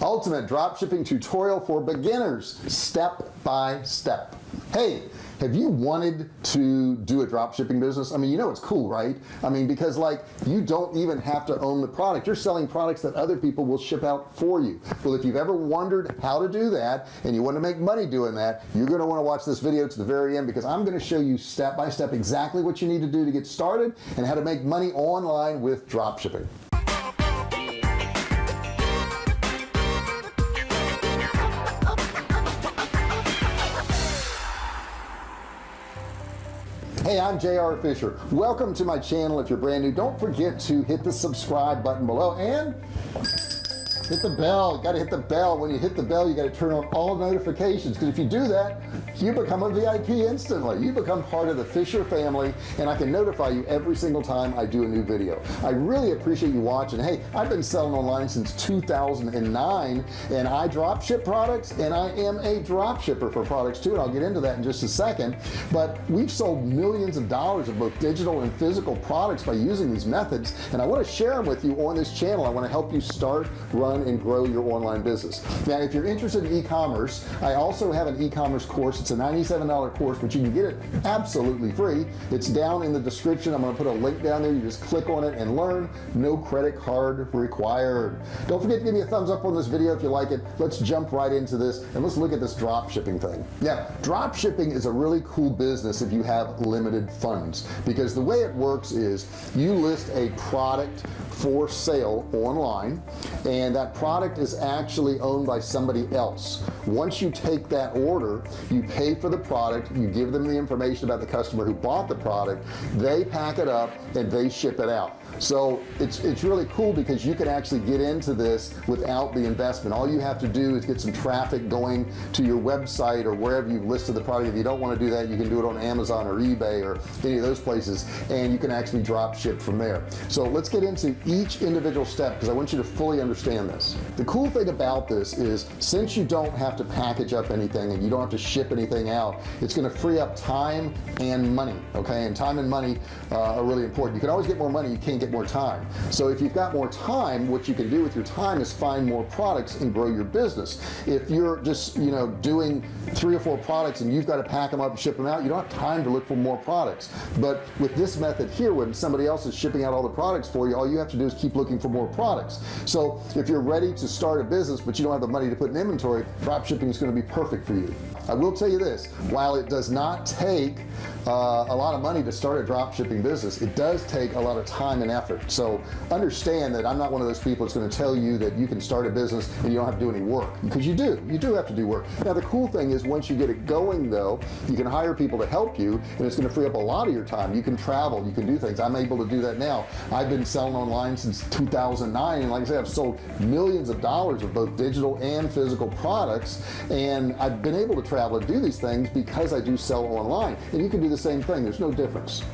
ultimate dropshipping tutorial for beginners step by step. Hey have you wanted to do a drop shipping business? I mean you know it's cool right? I mean because like you don't even have to own the product. You're selling products that other people will ship out for you. Well if you've ever wondered how to do that and you want to make money doing that you're going to want to watch this video to the very end because I'm going to show you step by step exactly what you need to do to get started and how to make money online with drop shipping hey I'm JR Fisher. Welcome to my channel. If you're brand new don't forget to hit the subscribe button below and hit the bell. Got to hit the bell. When you hit the bell you got to turn on all notifications. Because if you do that you become a VIP instantly. You become part of the Fisher family and I can notify you every single time I do a new video. I really appreciate you watching. Hey I've been selling online since 2009 and I drop ship products and I am a drop shipper for products too and I'll get into that in just a second. But we've sold millions of dollars of both digital and physical products by using these methods and I want to share them with you on this channel. I want to help you start run and grow your online business. Now if you're interested in e-commerce I also have an e-commerce course. It's a $97 course but you can get it absolutely free. It's down in the description. I'm going to put a link down there. You just click on it and learn. No credit card required. Don't forget to give me a thumbs up on this video if you like it. Let's jump right into this and let's look at this drop shipping thing. Yeah drop shipping is a really cool business if you have limited funds because the way it works is you list a product for sale online and that product is actually owned by somebody else. Once you take that order you pay for the product you give them the information about the customer who bought the product they pack it up and they ship it out so it's it's really cool because you can actually get into this without the investment. All you have to do is get some traffic going to your website or wherever you've listed the product. If you don't want to do that you can do it on Amazon or eBay or any of those places and you can actually drop ship from there. So let's get into each individual step because I want you to fully understand this. The cool thing about this is since you don't have to package up anything and you don't have to ship anything out it's going to free up time and money okay? And time and money uh, are really important. You can always get more money. You can't get more time. So if you've got more time what you can do with your time is find more products and grow your business. If you're just you know doing three or four products and you've got to pack them up and ship them out you don't have time to look for more products. But with this method here when somebody else is shipping out all the products for you all you have to do is keep looking for more products. So if you're ready to start a business but you don't have the money to put in inventory drop shipping is going to be perfect for you I will tell you this while it does not take uh, a lot of money to start a drop shipping business it does take a lot of time and effort. So understand that I'm not one of those people that's going to tell you that you can start a business and you don't have to do any work because you do you do have to do work. Now the cool thing is once you get it going though you can hire people to help you and it's going to free up a lot of your time. You can travel you can do things. I'm able to do that now. I've been selling online since 2009 and like I said I've sold millions of dollars of both digital and physical products and I've been able to travel and do these things because I do sell online. And you can do the same thing. There's no difference.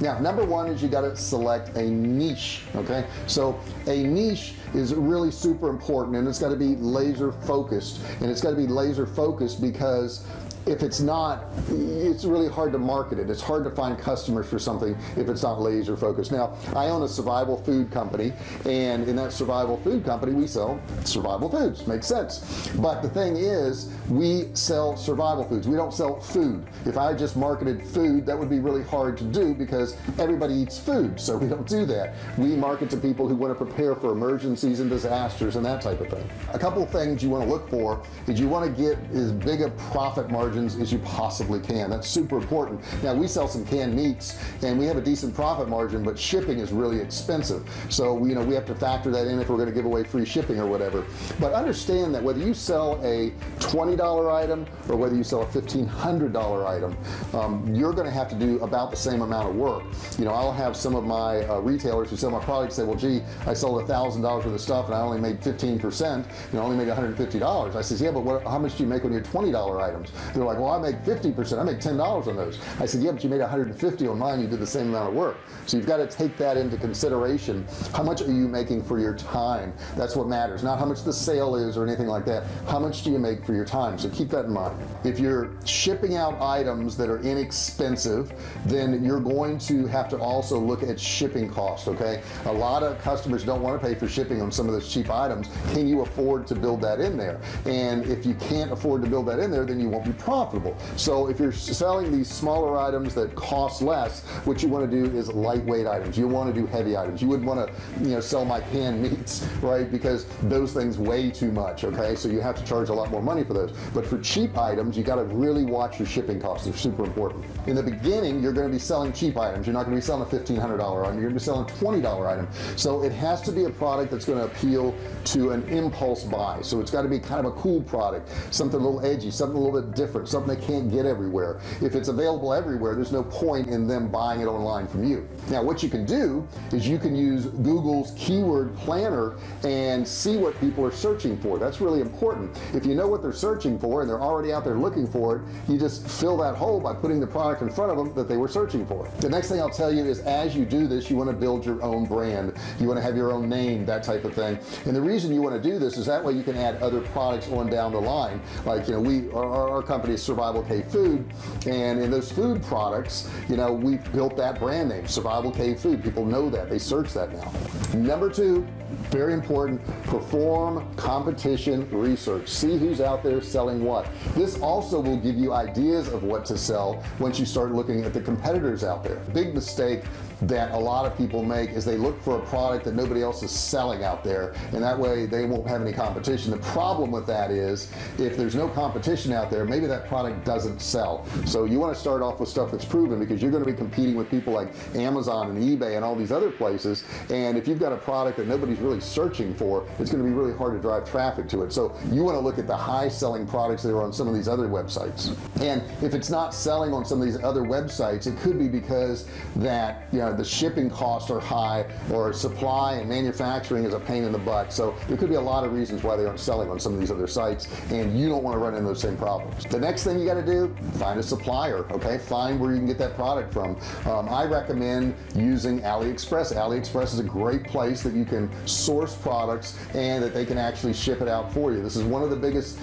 Now number one is you got to select a niche okay? So a niche is really super important and it's got to be laser focused and it's got to be laser focused because if it's not it's really hard to market it. It's hard to find customers for something if it's not laser focused. Now I own a survival food company and in that survival food company we sell survival foods. Makes sense. But the thing is we sell survival foods. We don't sell food. If I just marketed food that would be really hard to do because everybody eats food so we don't do that. We market to people who want to prepare for emergencies and disasters and that type of thing. A couple things you want to look for is you want to get as big a profit margin margins as you possibly can. That's super important. Now we sell some canned meats and we have a decent profit margin but shipping is really expensive. So you know we have to factor that in if we're going to give away free shipping or whatever. But understand that whether you sell a $20 item or whether you sell a $1,500 item um, you're going to have to do about the same amount of work. You know I'll have some of my uh, retailers who sell my products say well gee I sold a thousand dollars worth of stuff and I only made 15 percent you know only made $150 I says yeah but what, how much do you make on your $20 items they're like well I make 50% I make $10 on those. I said yeah but you made 150 on mine. You did the same amount of work. So you've got to take that into consideration. How much are you making for your time? That's what matters. Not how much the sale is or anything like that. How much do you make for your time? So keep that in mind. If you're shipping out items that are inexpensive then you're going to have to also look at shipping costs okay? A lot of customers don't want to pay for shipping on some of those cheap items. Can you afford to build that in there? And if you can't afford to build that in there then you won't be profitable. So if you're selling these smaller items that cost less what you want to do is lightweight items. You want to do heavy items. You would want to you know sell my canned meats right? Because those things weigh too much okay? So you have to charge a lot more money for those. But for cheap items you got to really watch your shipping costs. They're super important. In the beginning you're going to be selling cheap items. You're not going to be selling a $1,500 item. You're going to be selling a $20 item. So it has to be a product that's going to appeal to an impulse buy. So it's got to be kind of a cool product something a little edgy something a little bit different something they can't get everywhere. If it's available everywhere there's no point in them buying it online from you. Now what you can do is you can use Google's keyword planner and see what people are searching for. That's really important. If you know what they're searching for and they're already out there looking for it you just fill that hole by putting the product in front of them that they were searching for. The next thing I'll tell you is as you do this you want to build your own brand. You want to have your own name that type of thing. And the reason you want to do this is that way you can add other products on down the line. Like you know we our, our company is survival K food and in those food products you know we've built that brand name survival K food. People know that. They search that now. Number two very important perform competition research. See who's out there selling what. This also will give you ideas of what to sell once you start looking at the competitors out there. Big mistake that a lot of people make is they look for a product that nobody else is selling out there and that way they won't have any competition. The problem with that is if there's no competition out there maybe that product doesn't sell. So you want to start off with stuff that's proven because you're going to be competing with people like Amazon and eBay and all these other places and if you've got a product that nobody's really searching for it's going to be really hard to drive traffic to it. So you want to look at the high selling products that are on some of these other websites. And if it's not selling on some of these other websites it could be because that you know the shipping costs are high or supply and manufacturing is a pain in the butt. So there could be a lot of reasons why they aren't selling on some of these other sites and you don't want to run into those same problems. The next thing you got to do find a supplier okay? Find where you can get that product from. Um, I recommend using AliExpress. AliExpress is a great place that you can source products and that they can actually ship it out for you. This is one of the biggest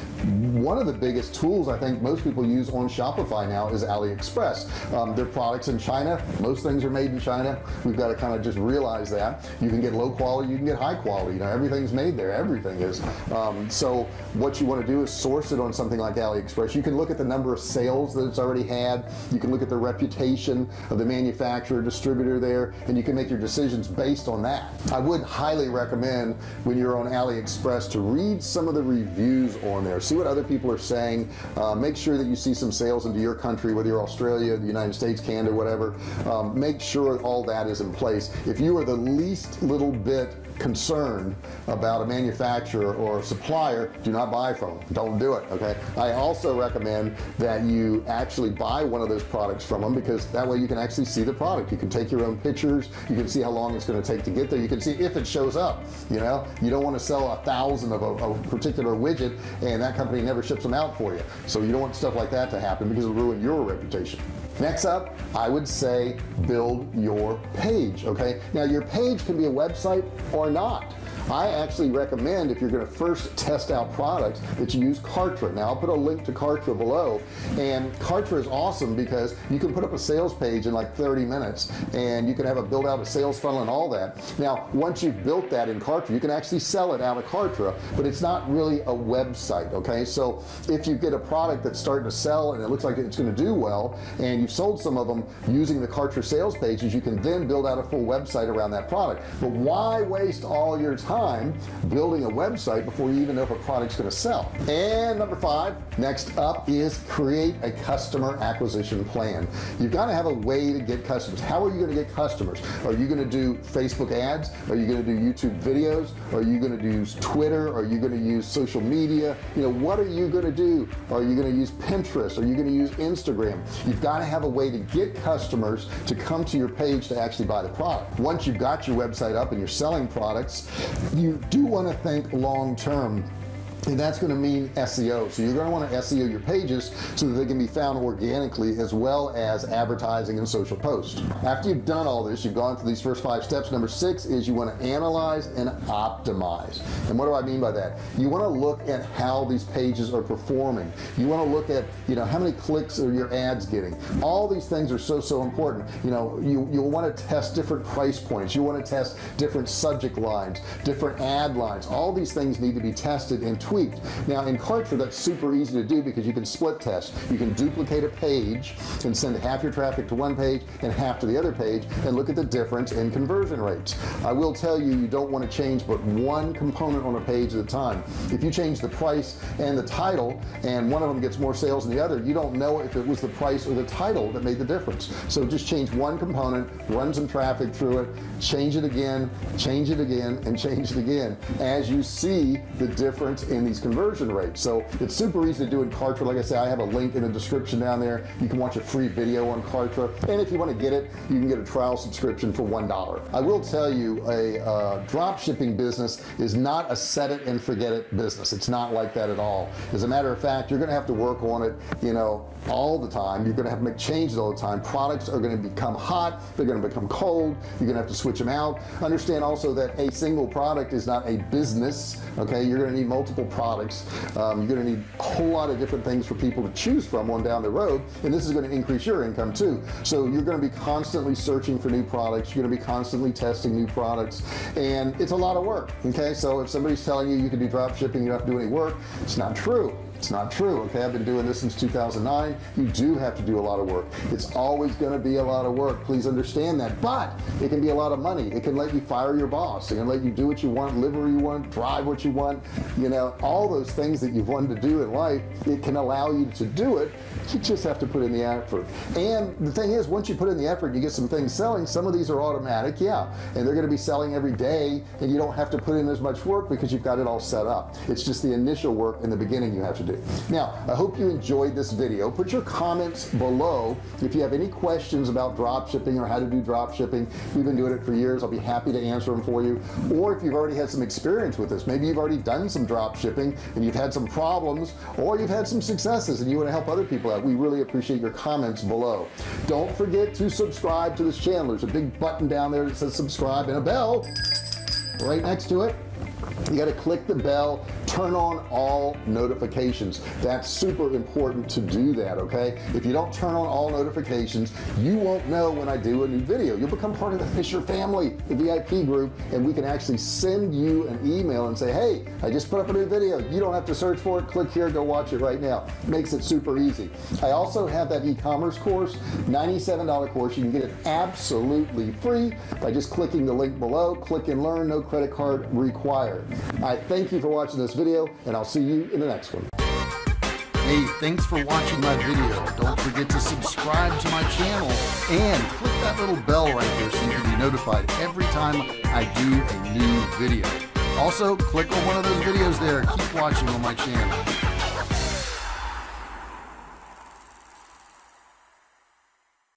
one of the biggest tools I think most people use on Shopify now is AliExpress. Um, their products in China most things are made in China China. We've got to kind of just realize that. You can get low quality you can get high quality. You know everything's made there. Everything is. Um, so what you want to do is source it on something like AliExpress. You can look at the number of sales that it's already had. You can look at the reputation of the manufacturer distributor there and you can make your decisions based on that. I would highly recommend when you're on AliExpress to read some of the reviews on there. See what other people are saying. Uh, make sure that you see some sales into your country whether you're Australia the United States Canada whatever. Um, make sure all that is in place. If you are the least little bit concerned about a manufacturer or a supplier do not buy from them. Don't do it okay? I also recommend that you actually buy one of those products from them because that way you can actually see the product. You can take your own pictures. You can see how long it's going to take to get there. You can see if it shows up you know? You don't want to sell a thousand of a, a particular widget and that company never ships them out for you. So you don't want stuff like that to happen because it'll ruin your reputation next up I would say build your page okay? Now your page can be a website or not I actually recommend if you're going to first test out products that you use Kartra. Now I'll put a link to Kartra below. And Kartra is awesome because you can put up a sales page in like 30 minutes and you can have a build out a sales funnel and all that. Now once you've built that in Kartra you can actually sell it out of Kartra but it's not really a website okay? So if you get a product that's starting to sell and it looks like it's going to do well and you've sold some of them using the Kartra sales pages you can then build out a full website around that product. But why waste all your time time building a website before you even know if a product's going to sell. And number five next up is create a customer acquisition plan. You've got to have a way to get customers. How are you going to get customers? Are you going to do Facebook ads? Are you going to do YouTube videos? Are you going to do Twitter? Are you going to use social media? You know what are you going to do? Are you going to use Pinterest? Are you going to use Instagram? You've got to have a way to get customers to come to your page to actually buy the product. Once you've got your website up and you're selling products you do want to think long-term and that's going to mean SEO so you're going to want to SEO your pages so that they can be found organically as well as advertising and social posts. After you've done all this you've gone through these first five steps. Number six is you want to analyze and optimize. And what do I mean by that? You want to look at how these pages are performing. You want to look at you know how many clicks are your ads getting. All these things are so so important. You know you you'll want to test different price points. You want to test different subject lines different ad lines. All these things need to be tested and tweaked now in Kartra that's super easy to do because you can split test. You can duplicate a page and send half your traffic to one page and half to the other page and look at the difference in conversion rates. I will tell you you don't want to change but one component on a page at a time. If you change the price and the title and one of them gets more sales than the other you don't know if it was the price or the title that made the difference. So just change one component run some traffic through it change it again change it again and change it again. As you see the difference in these conversion rates. So it's super easy to do in Kartra. Like I said I have a link in the description down there. You can watch a free video on Kartra. And if you want to get it you can get a trial subscription for one dollar. I will tell you a uh, drop shipping business is not a set it and forget it business. It's not like that at all. As a matter of fact you're gonna have to work on it you know all the time. You're gonna have to make changes all the time. Products are going to become hot. They're going to become cold. You're gonna have to switch them out. Understand also that a single product is not a business okay? You're gonna need multiple products. Um, you're gonna need a whole lot of different things for people to choose from on down the road and this is going to increase your income too. So you're going to be constantly searching for new products. You're going to be constantly testing new products. And it's a lot of work okay? So if somebody's telling you you can do drop shipping you don't have to do any work it's not true it's not true okay? I've been doing this since 2009 you do have to do a lot of work. It's always going to be a lot of work. Please understand that. But it can be a lot of money. It can let you fire your boss. It can let you do what you want live where you want drive what you want you know? All those things that you've wanted to do in life it can allow you to do it. You just have to put in the effort. And the thing is once you put in the effort you get some things selling. Some of these are automatic yeah. And they're going to be selling every day and you don't have to put in as much work because you've got it all set up. It's just the initial work in the beginning you have to do now I hope you enjoyed this video. Put your comments below. If you have any questions about drop shipping or how to do drop shipping we've been doing it for years. I'll be happy to answer them for you. Or if you've already had some experience with this maybe you've already done some drop shipping and you've had some problems or you've had some successes and you want to help other people out we really appreciate your comments below. Don't forget to subscribe to this channel. There's a big button down there that says subscribe and a bell right next to it. You got to click the bell turn on all notifications. That's super important to do that okay? If you don't turn on all notifications you won't know when I do a new video. You'll become part of the Fisher family the VIP group and we can actually send you an email and say hey I just put up a new video. You don't have to search for it. Click here go watch it right now. Makes it super easy. I also have that e-commerce course $97 course. You can get it absolutely free by just clicking the link below. Click and learn no credit card required. I thank you for watching this video and I'll see you in the next one Hey, thanks for watching my video. Don't forget to subscribe to my channel and click that little bell right there so you can be notified every time I do a new video. Also, click on one of those videos there. Keep watching on my channel.